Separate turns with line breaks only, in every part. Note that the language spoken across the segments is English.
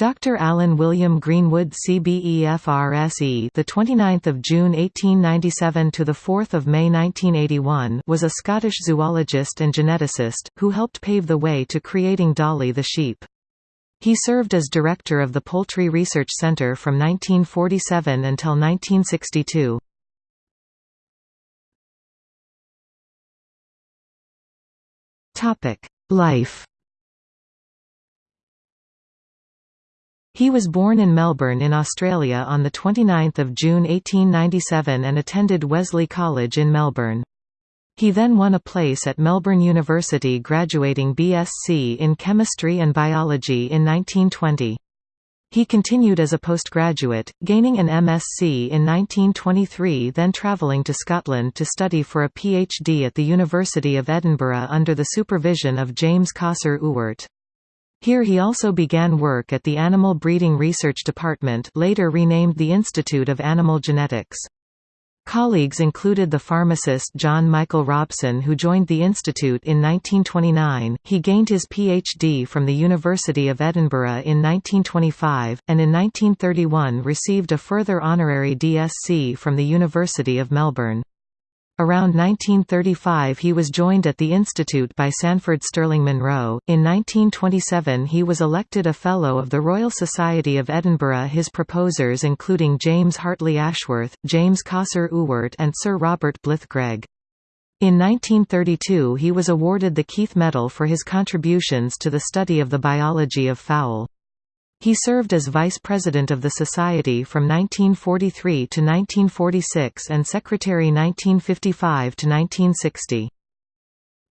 Dr. Alan William Greenwood CBEFRSE the 29th of June 1897 to the 4th of May 1981 was a Scottish zoologist and geneticist who helped pave the way to creating Dolly the sheep. He served as director of the Poultry Research Centre from 1947 until 1962. Topic: Life He was born in Melbourne in Australia on 29 June 1897 and attended Wesley College in Melbourne. He then won a place at Melbourne University graduating BSc in Chemistry and Biology in 1920. He continued as a postgraduate, gaining an MSc in 1923 then travelling to Scotland to study for a PhD at the University of Edinburgh under the supervision of James Cossar Ewart. Here he also began work at the Animal Breeding Research Department later renamed the Institute of Animal Genetics. Colleagues included the pharmacist John Michael Robson who joined the institute in 1929, he gained his PhD from the University of Edinburgh in 1925, and in 1931 received a further honorary DSc from the University of Melbourne. Around 1935 he was joined at the Institute by Sanford Sterling Monroe. In 1927 he was elected a Fellow of the Royal Society of Edinburgh his proposers including James Hartley Ashworth, James Cossar Ewart and Sir Robert Blyth Greig. In 1932 he was awarded the Keith Medal for his contributions to the study of the biology of fowl. He served as vice president of the Society from 1943 to 1946 and secretary 1955 to 1960.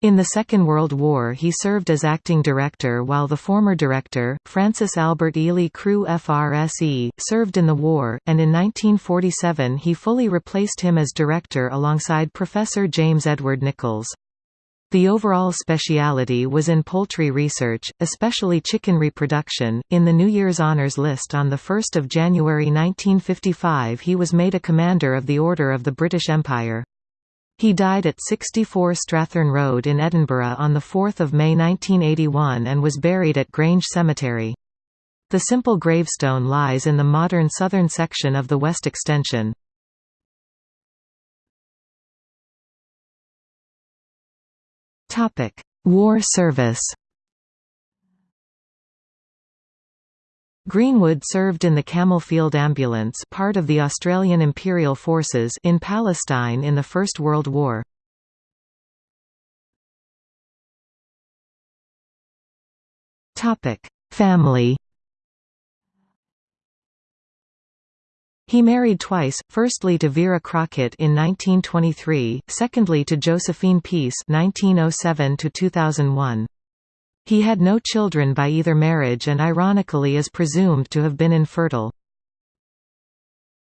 In the Second World War he served as acting director while the former director, Francis Albert Ely Crew FRSE, served in the war, and in 1947 he fully replaced him as director alongside Professor James Edward Nichols. The overall speciality was in poultry research, especially chicken reproduction. In the New Year's Honours list on 1 January 1955 he was made a Commander of the Order of the British Empire. He died at 64 Strathearn Road in Edinburgh on 4 May 1981 and was buried at Grange Cemetery. The simple gravestone lies in the modern southern section of the West Extension. Topic: War service. Greenwood served in the Camel Field Ambulance part of the Australian Imperial Forces in Palestine in the First World War. Family He married twice, firstly to Vera Crockett in 1923, secondly to Josephine Peace 1907 -2001. He had no children by either marriage and ironically is presumed to have been infertile.